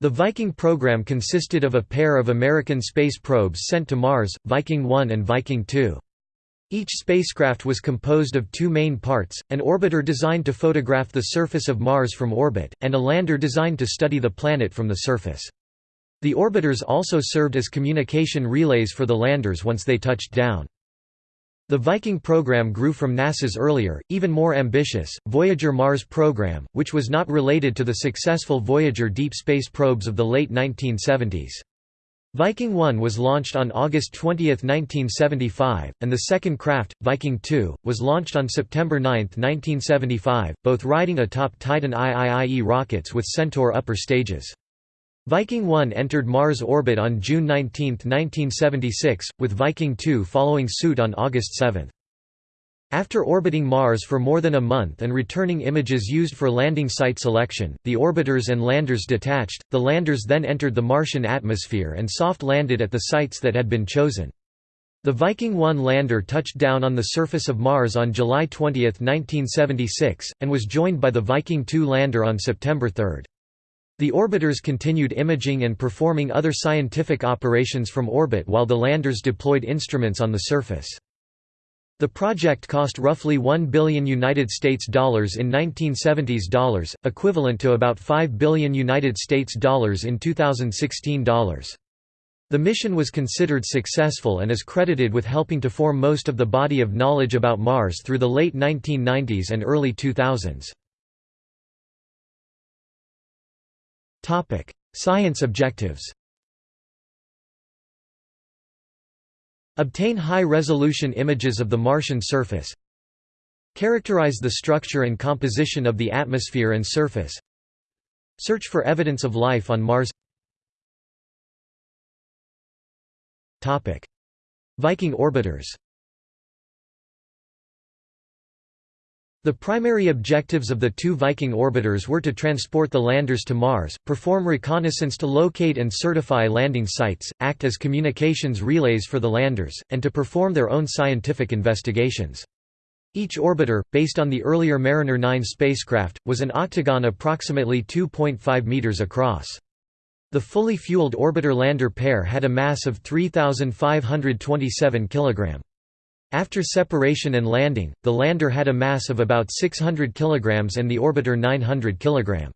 The Viking program consisted of a pair of American space probes sent to Mars, Viking 1 and Viking 2. Each spacecraft was composed of two main parts, an orbiter designed to photograph the surface of Mars from orbit, and a lander designed to study the planet from the surface. The orbiters also served as communication relays for the landers once they touched down. The Viking program grew from NASA's earlier, even more ambitious, Voyager Mars program, which was not related to the successful Voyager deep space probes of the late 1970s. Viking 1 was launched on August 20, 1975, and the second craft, Viking 2, was launched on September 9, 1975, both riding atop Titan IIIE rockets with Centaur upper stages. Viking 1 entered Mars orbit on June 19, 1976, with Viking 2 following suit on August 7. After orbiting Mars for more than a month and returning images used for landing site selection, the orbiters and landers detached, the landers then entered the Martian atmosphere and soft landed at the sites that had been chosen. The Viking 1 lander touched down on the surface of Mars on July 20, 1976, and was joined by the Viking 2 lander on September 3. The orbiters continued imaging and performing other scientific operations from orbit while the landers deployed instruments on the surface. The project cost roughly 1 billion United States dollars in 1970s dollars, equivalent to about 5 billion United States dollars in 2016 dollars. The mission was considered successful and is credited with helping to form most of the body of knowledge about Mars through the late 1990s and early 2000s. Science objectives Obtain high-resolution images of the Martian surface. Characterize the structure and composition of the atmosphere and surface. Search for evidence of life on Mars. Viking orbiters The primary objectives of the two Viking orbiters were to transport the landers to Mars, perform reconnaissance to locate and certify landing sites, act as communications relays for the landers, and to perform their own scientific investigations. Each orbiter, based on the earlier Mariner 9 spacecraft, was an octagon approximately 2.5 meters across. The fully fueled orbiter-lander pair had a mass of 3,527 kg. After separation and landing, the lander had a mass of about 600 kg and the orbiter 900 kg.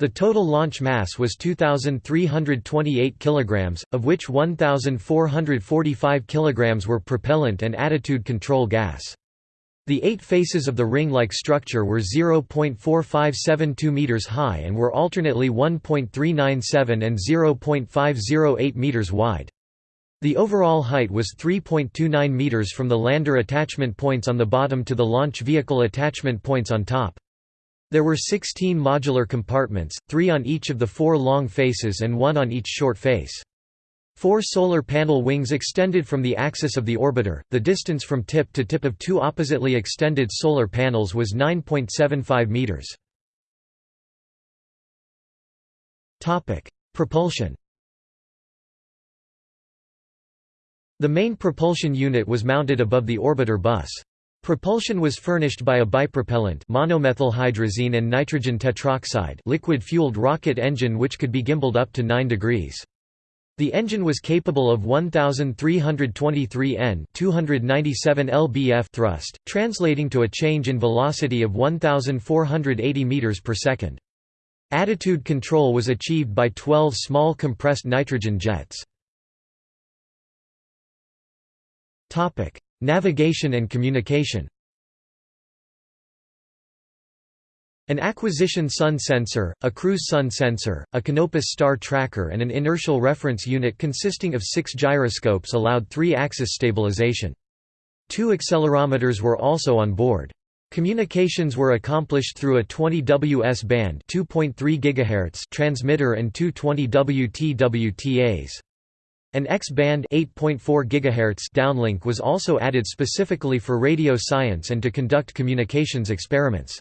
The total launch mass was 2,328 kg, of which 1,445 kg were propellant and attitude control gas. The eight faces of the ring-like structure were 0.4572 meters high and were alternately 1.397 and 0.508 meters wide. The overall height was 3.29 meters from the lander attachment points on the bottom to the launch vehicle attachment points on top. There were 16 modular compartments, three on each of the four long faces and one on each short face. Four solar panel wings extended from the axis of the orbiter. The distance from tip to tip of two oppositely extended solar panels was 9.75 meters. Topic: Propulsion. The main propulsion unit was mounted above the orbiter bus. Propulsion was furnished by a bipropellant monomethylhydrazine and nitrogen tetroxide liquid-fueled rocket engine which could be gimbaled up to 9 degrees. The engine was capable of 1323 N 297 lbf thrust, translating to a change in velocity of 1480 meters per second. Attitude control was achieved by 12 small compressed nitrogen jets. Topic: Navigation and communication. An acquisition sun sensor, a cruise sun sensor, a Canopus star tracker and an inertial reference unit consisting of six gyroscopes allowed three-axis stabilization. Two accelerometers were also on board. Communications were accomplished through a 20 WS band 2.3 GHz transmitter and two 20 WTWTAs. An X-band downlink was also added specifically for radio science and to conduct communications experiments.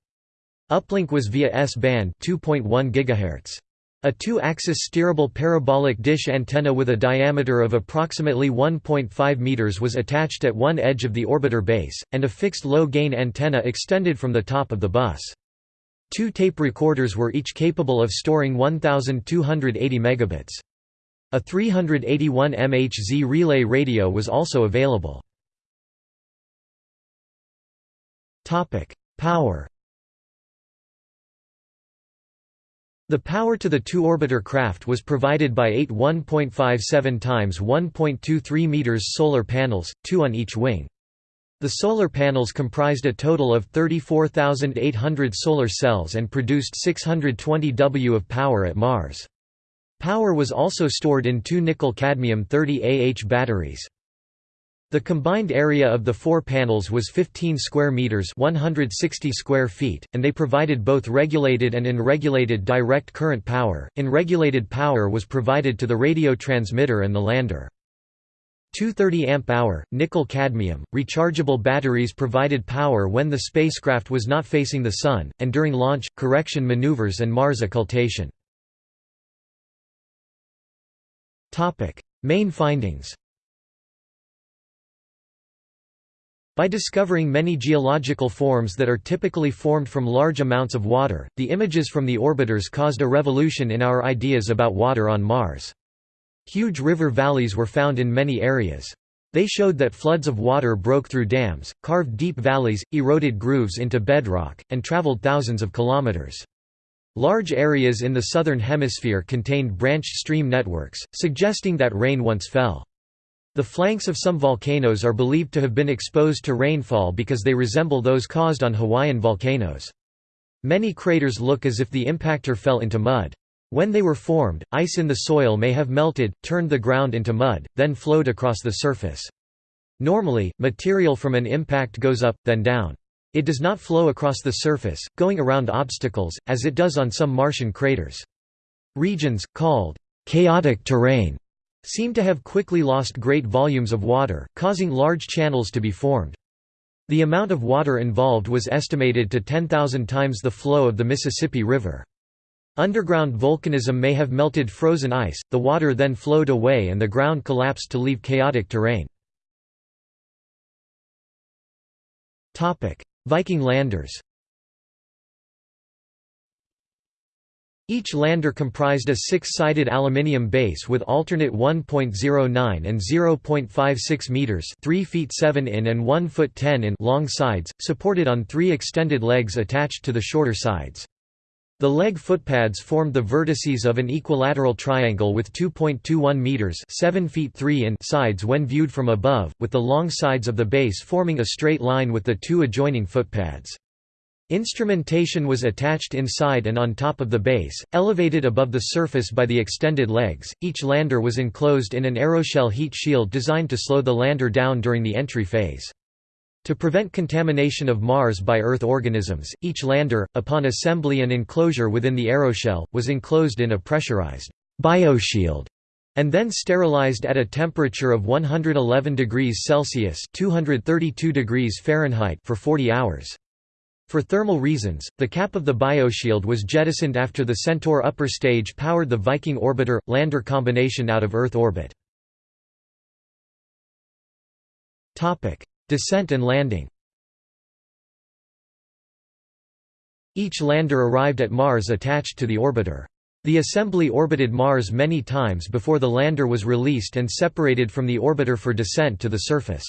Uplink was via S-band 2.1 GHz. A two-axis steerable parabolic dish antenna with a diameter of approximately 1.5 meters was attached at one edge of the orbiter base, and a fixed low-gain antenna extended from the top of the bus. Two tape recorders were each capable of storing 1280 megabits. A 381 MHz relay radio was also available. Power The power to the two-orbiter craft was provided by eight 1.57 times 1.23 meters solar panels, two on each wing. The solar panels comprised a total of 34,800 solar cells and produced 620 W of power at Mars. Power was also stored in two nickel-cadmium 30 Ah batteries. The combined area of the four panels was 15 square meters, 160 square feet, and they provided both regulated and unregulated direct current power. Unregulated power was provided to the radio transmitter and the lander. 230 amp-hour nickel cadmium rechargeable batteries provided power when the spacecraft was not facing the sun and during launch correction maneuvers and Mars occultation. Main findings. By discovering many geological forms that are typically formed from large amounts of water, the images from the orbiters caused a revolution in our ideas about water on Mars. Huge river valleys were found in many areas. They showed that floods of water broke through dams, carved deep valleys, eroded grooves into bedrock, and traveled thousands of kilometers. Large areas in the southern hemisphere contained branched stream networks, suggesting that rain once fell. The flanks of some volcanoes are believed to have been exposed to rainfall because they resemble those caused on Hawaiian volcanoes. Many craters look as if the impactor fell into mud. When they were formed, ice in the soil may have melted, turned the ground into mud, then flowed across the surface. Normally, material from an impact goes up, then down. It does not flow across the surface, going around obstacles, as it does on some Martian craters. Regions, called chaotic terrain, seem to have quickly lost great volumes of water, causing large channels to be formed. The amount of water involved was estimated to 10,000 times the flow of the Mississippi River. Underground volcanism may have melted frozen ice, the water then flowed away and the ground collapsed to leave chaotic terrain. Viking landers Each lander comprised a six-sided aluminium base with alternate 1.09 and 0.56 meters, 3 feet 7 in and 1 foot 10 in long sides, supported on three extended legs attached to the shorter sides. The leg footpads formed the vertices of an equilateral triangle with 2.21 meters, 7 feet 3 in sides when viewed from above, with the long sides of the base forming a straight line with the two adjoining footpads. Instrumentation was attached inside and on top of the base, elevated above the surface by the extended legs. Each lander was enclosed in an aeroshell heat shield designed to slow the lander down during the entry phase. To prevent contamination of Mars by Earth organisms, each lander, upon assembly and enclosure within the aeroshell, was enclosed in a pressurized bioshield and then sterilized at a temperature of 111 degrees Celsius (232 degrees Fahrenheit) for 40 hours. For thermal reasons, the cap of the bioshield was jettisoned after the Centaur upper stage powered the Viking orbiter-lander combination out of Earth orbit. Descent and landing Each lander arrived at Mars attached to the orbiter. The assembly orbited Mars many times before the lander was released and separated from the orbiter for descent to the surface.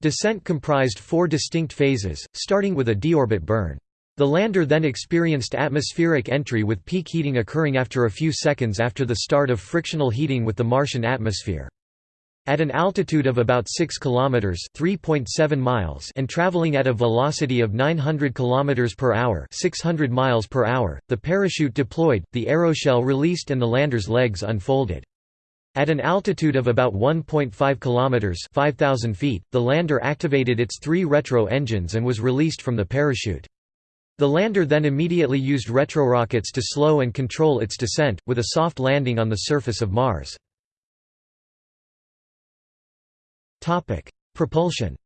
Descent comprised four distinct phases, starting with a deorbit burn. The lander then experienced atmospheric entry with peak heating occurring after a few seconds after the start of frictional heating with the Martian atmosphere. At an altitude of about 6 km (3.7 miles) and traveling at a velocity of 900 km per hour (600 miles per hour), the parachute deployed, the aeroshell released and the lander's legs unfolded. At an altitude of about 1.5 km (5000 feet), the lander activated its three retro engines and was released from the parachute. The lander then immediately used retrorockets to slow and control its descent, with a soft landing on the surface of Mars. Propulsion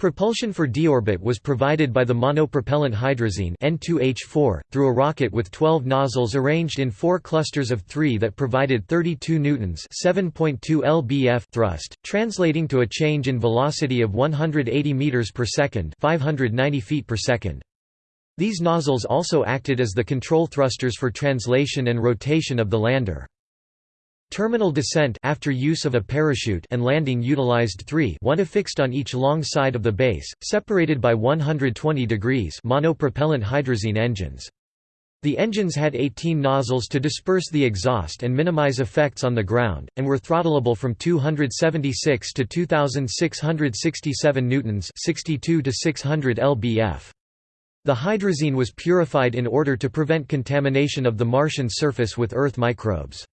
Propulsion for deorbit was provided by the monopropellant hydrazine N2H4, through a rocket with 12 nozzles arranged in four clusters of three that provided 32 newtons 7.2 lbf thrust, translating to a change in velocity of 180 meters per second 590 feet per second. These nozzles also acted as the control thrusters for translation and rotation of the lander. Terminal descent after use of a parachute and landing utilized three one affixed on each long side of the base, separated by 120 degrees monopropellant hydrazine engines. The engines had 18 nozzles to disperse the exhaust and minimize effects on the ground, and were throttleable from 276 to 2667 newtons 62 to 600 lbf. The hydrazine was purified in order to prevent contamination of the Martian surface with Earth microbes.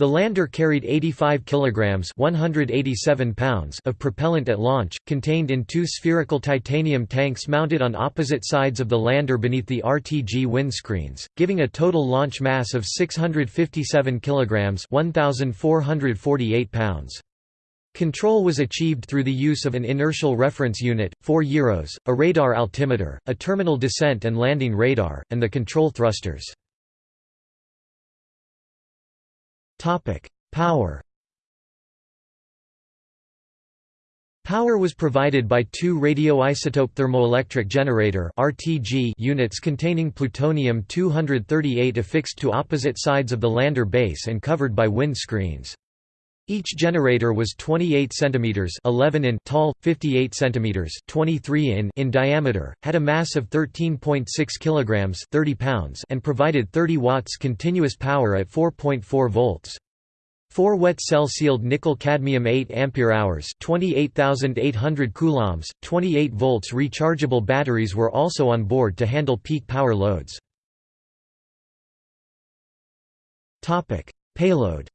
The lander carried 85 kilograms (187 pounds) of propellant at launch, contained in two spherical titanium tanks mounted on opposite sides of the lander beneath the RTG windscreens, giving a total launch mass of 657 kilograms (1448 pounds). Control was achieved through the use of an inertial reference unit, 4 gyros, a radar altimeter, a terminal descent and landing radar, and the control thrusters. Topic: Power. Power was provided by two radioisotope thermoelectric generator (RTG) units containing plutonium-238 affixed to opposite sides of the lander base and covered by wind screens. Each generator was 28 cm 11 in tall, 58 cm 23 in in diameter, had a mass of 13.6 kg 30 pounds and provided 30 watts continuous power at 4.4 volts. Four wet cell sealed nickel cadmium 8 ampere hours 28800 coulombs 28 volts rechargeable batteries were also on board to handle peak power loads topic payload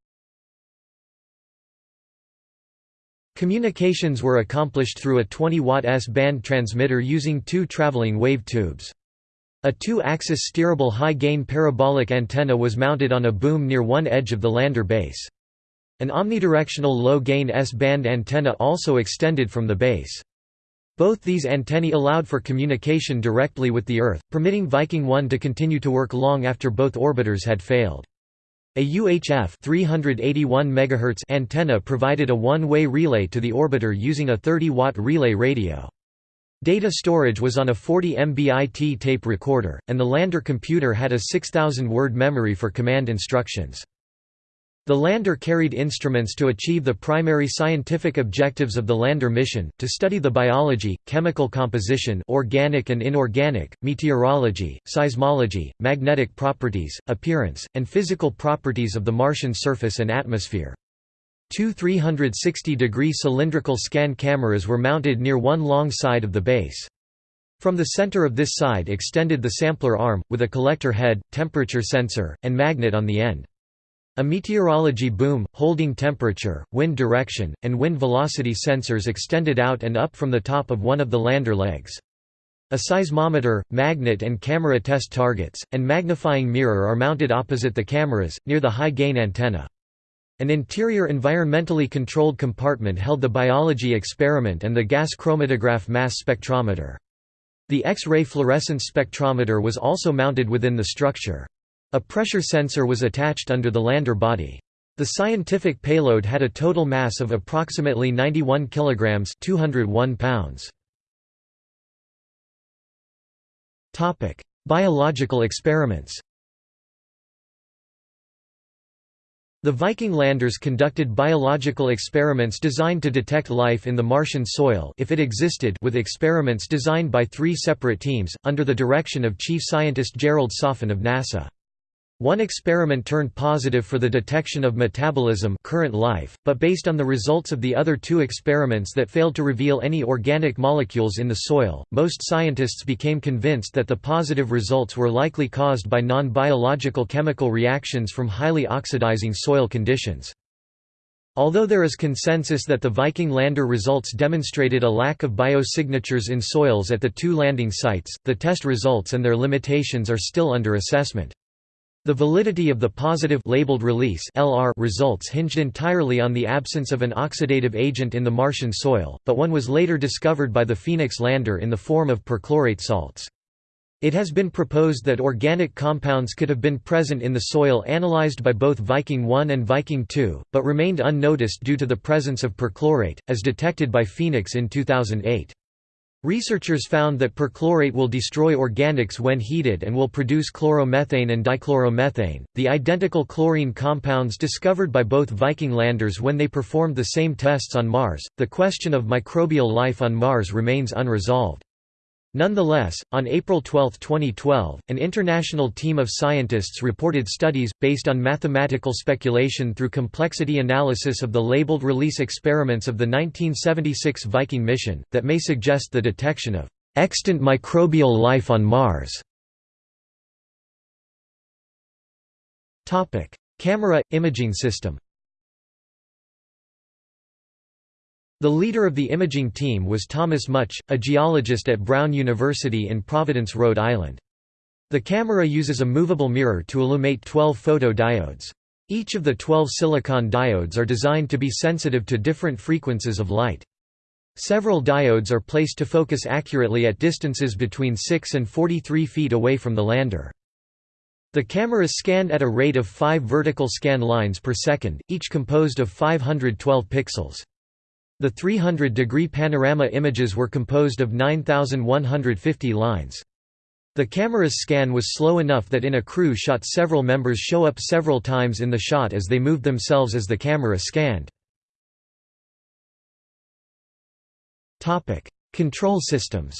Communications were accomplished through a 20-watt S-band transmitter using two traveling wave tubes. A two-axis steerable high-gain parabolic antenna was mounted on a boom near one edge of the lander base. An omnidirectional low-gain S-band antenna also extended from the base. Both these antennae allowed for communication directly with the Earth, permitting Viking 1 to continue to work long after both orbiters had failed. A UHF 381 MHz antenna provided a one-way relay to the orbiter using a 30-watt relay radio. Data storage was on a 40 MBIT tape recorder, and the lander computer had a 6,000-word memory for command instructions. The lander carried instruments to achieve the primary scientific objectives of the lander mission, to study the biology, chemical composition organic and inorganic, meteorology, seismology, magnetic properties, appearance, and physical properties of the Martian surface and atmosphere. Two 360-degree cylindrical scan cameras were mounted near one long side of the base. From the center of this side extended the sampler arm, with a collector head, temperature sensor, and magnet on the end. A meteorology boom, holding temperature, wind direction, and wind velocity sensors extended out and up from the top of one of the lander legs. A seismometer, magnet and camera test targets, and magnifying mirror are mounted opposite the cameras, near the high-gain antenna. An interior environmentally controlled compartment held the biology experiment and the gas chromatograph mass spectrometer. The X-ray fluorescence spectrometer was also mounted within the structure. A pressure sensor was attached under the lander body. The scientific payload had a total mass of approximately 91 kilograms, 201 pounds. Topic: Biological experiments. The Viking landers conducted biological experiments designed to detect life in the Martian soil if it existed with experiments designed by three separate teams, under the direction of Chief Scientist Gerald Soffen of NASA. One experiment turned positive for the detection of metabolism current life, but based on the results of the other two experiments that failed to reveal any organic molecules in the soil, most scientists became convinced that the positive results were likely caused by non-biological chemical reactions from highly oxidizing soil conditions. Although there is consensus that the Viking lander results demonstrated a lack of biosignatures in soils at the two landing sites, the test results and their limitations are still under assessment. The validity of the positive labeled release LR results hinged entirely on the absence of an oxidative agent in the Martian soil, but one was later discovered by the Phoenix lander in the form of perchlorate salts. It has been proposed that organic compounds could have been present in the soil analyzed by both Viking 1 and Viking 2, but remained unnoticed due to the presence of perchlorate, as detected by Phoenix in 2008. Researchers found that perchlorate will destroy organics when heated and will produce chloromethane and dichloromethane, the identical chlorine compounds discovered by both Viking landers when they performed the same tests on Mars. The question of microbial life on Mars remains unresolved. Nonetheless, on April 12, 2012, an international team of scientists reported studies, based on mathematical speculation through complexity analysis of the labeled release experiments of the 1976 Viking mission, that may suggest the detection of extant microbial life on Mars. Camera – imaging system The leader of the imaging team was Thomas Mutch, a geologist at Brown University in Providence, Rhode Island. The camera uses a movable mirror to illuminate 12 photodiodes. Each of the 12 silicon diodes are designed to be sensitive to different frequencies of light. Several diodes are placed to focus accurately at distances between 6 and 43 feet away from the lander. The camera scanned at a rate of 5 vertical scan lines per second, each composed of 512 pixels. The 300-degree panorama images were composed of 9,150 lines. The camera's scan was slow enough that in a crew shot several members show up several times in the shot as they moved themselves as the camera scanned. Control systems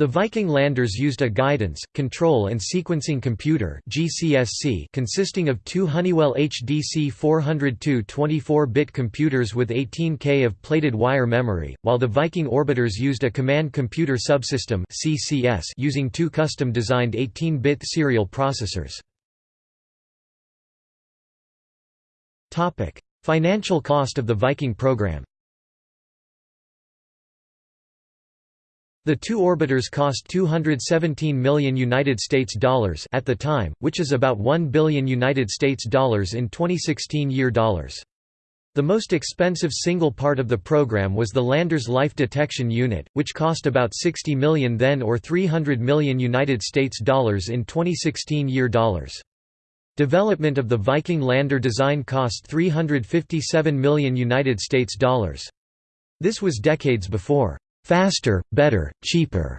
The Viking landers used a guidance, control and sequencing computer GCSC consisting of two Honeywell HDC 402 24-bit computers with 18K of plated wire memory, while the Viking orbiters used a command computer subsystem CCS using two custom-designed 18-bit serial processors. Financial cost of the Viking program The two orbiters cost 217 million United States dollars at the time, which is about 1 billion United States dollars in 2016 year dollars. The most expensive single part of the program was the lander's life detection unit, which cost about 60 million then or 300 million United States dollars in 2016 year dollars. Development of the Viking lander design cost 357 million United States dollars. This was decades before faster, better, cheaper.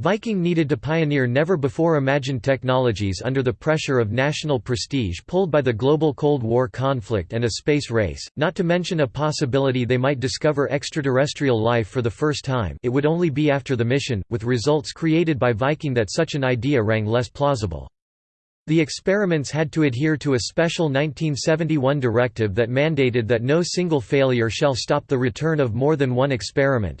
Viking needed to pioneer never-before-imagined technologies under the pressure of national prestige pulled by the global Cold War conflict and a space race, not to mention a possibility they might discover extraterrestrial life for the first time it would only be after the mission, with results created by Viking that such an idea rang less plausible. The experiments had to adhere to a special 1971 directive that mandated that no single failure shall stop the return of more than one experiment.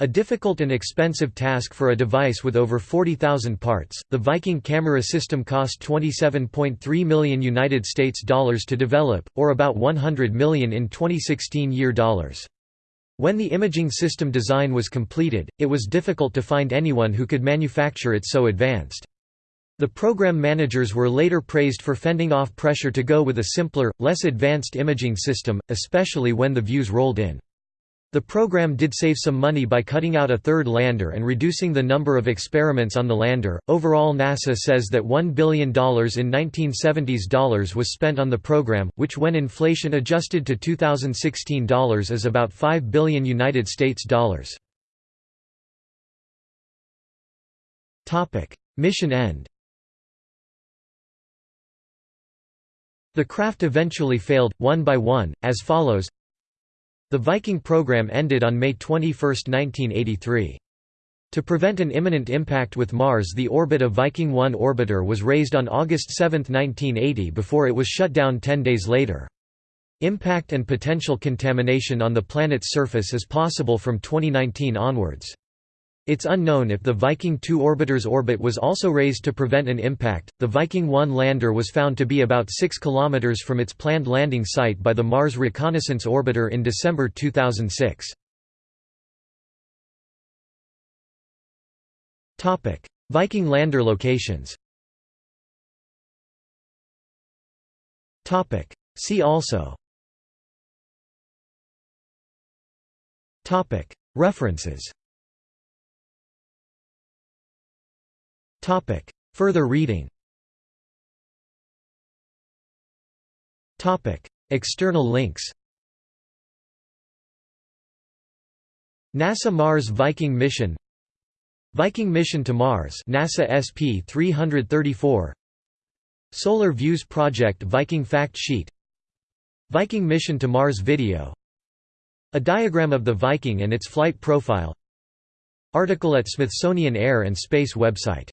A difficult and expensive task for a device with over 40,000 parts, the Viking camera system cost 27.3 million United States dollars to develop, or about 100 million in 2016 year dollars. When the imaging system design was completed, it was difficult to find anyone who could manufacture it so advanced. The program managers were later praised for fending off pressure to go with a simpler, less advanced imaging system, especially when the views rolled in. The program did save some money by cutting out a third lander and reducing the number of experiments on the lander. Overall, NASA says that $1 billion in 1970s dollars was spent on the program, which when inflation adjusted to 2016 dollars is about 5 billion United States dollars. Topic: Mission end. The craft eventually failed, one by one, as follows the Viking program ended on May 21, 1983. To prevent an imminent impact with Mars the orbit of Viking 1 orbiter was raised on August 7, 1980 before it was shut down ten days later. Impact and potential contamination on the planet's surface is possible from 2019 onwards. It's unknown if the Viking 2 orbiter's orbit was also raised to prevent an impact. The Viking 1 lander was found to be about 6 km from its planned landing site by the Mars Reconnaissance Orbiter in December 2006. Topic: Viking lander locations Topic: See also Topic: References Further reading. Topic. External links. NASA Mars Viking mission. Viking mission to Mars. NASA SP-334 Solar Views Project Viking Fact Sheet. Viking mission to Mars video. A diagram of the Viking and its flight profile. Article at Smithsonian Air and Space website